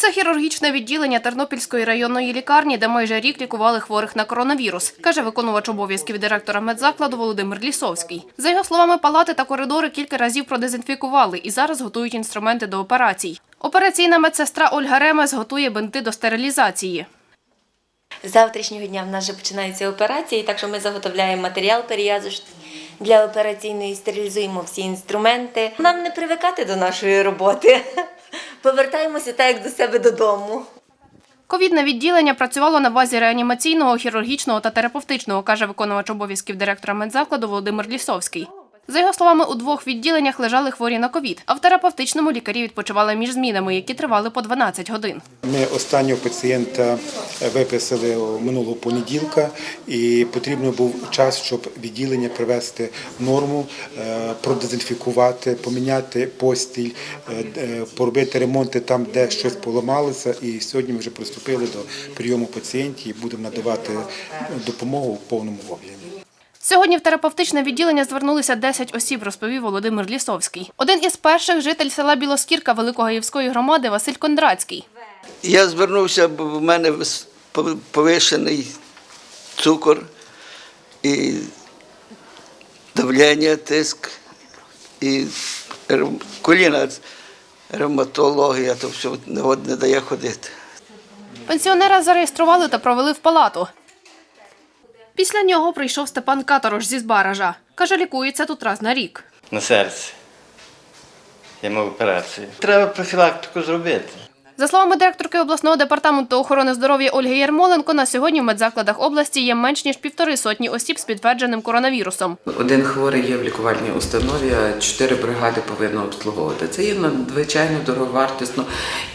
Це хірургічне відділення Тернопільської районної лікарні, де майже рік лікували хворих на коронавірус, каже виконувач обов'язків директора медзакладу Володимир Лісовський. За його словами, палати та коридори кілька разів продезінфікували і зараз готують інструменти до операцій. Операційна медсестра Ольга Ремес готує бинти до стерилізації. З завтрашнього дня в нас вже починаються операції, так що ми заготовляємо матеріал перев'язочний для операційної, стерилізуємо всі інструменти. Нам не привикати до нашої роботи. Повертаємося так, як до себе додому. Ковідне відділення працювало на базі реанімаційного, хірургічного та терапевтичного, каже виконувач обов'язків директора медзакладу Володимир Лісовський. За його словами, у двох відділеннях лежали хворі на ковід, а в терапевтичному лікарі відпочивали між змінами, які тривали по 12 годин. Ми останнього пацієнта виписали минулого понеділка, і потрібно був час, щоб відділення привести норму, е, продезінфікувати, поміняти постіль, е, е, поробити ремонти там, де щось поламалося. І сьогодні ми вже приступили до прийому пацієнтів і будемо надавати допомогу в повному об'ємі. Сьогодні в терапевтичне відділення звернулися 10 осіб, розповів Володимир Лісовський. Один із перших житель села Білоскірка Великогаївської громади Василь Кондрацький. Я звернувся, бо в мене повишений цукор і давлення, тиск, і коліна, ревматологія, то все не дає ходити. Пенсіонера зареєстрували та провели в палату. Після нього прийшов Степан Каторож зі Збаража. Каже, лікується тут раз на рік. на серці. Я мав операцію. Треба профілактику зробити. За словами директорки обласного департаменту охорони здоров'я Ольги Ярмоленко, на сьогодні в медзакладах області є менш ніж півтори сотні осіб з підтвердженим коронавірусом. Один хворий є в лікувальній установі, а чотири бригади повинно обслуговувати. Це є надзвичайно дороговартісно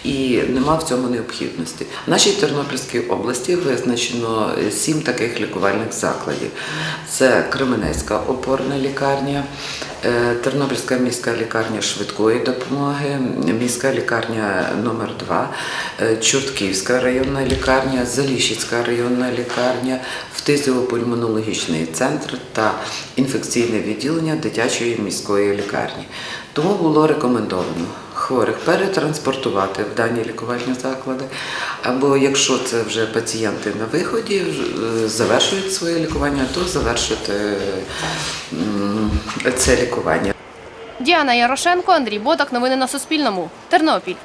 і нема в цьому необхідності. В нашій Тернопільській області визначено сім таких лікувальних закладів: це Кременецька опорна лікарня, Тернопільська міська лікарня швидкої допомоги, міська лікарня номер 2 Чортківська районна лікарня, Заліщицька районна лікарня, фтизіопульмонологічний центр та інфекційне відділення дитячої міської лікарні. Тому було рекомендовано хворих перетранспортувати в дані лікувальні заклади, або якщо це вже пацієнти на виході, е, завершують своє лікування, то завершити це лікування. Діана Ярошенко, Андрій Бодак. Новини на Суспільному. Тернопіль.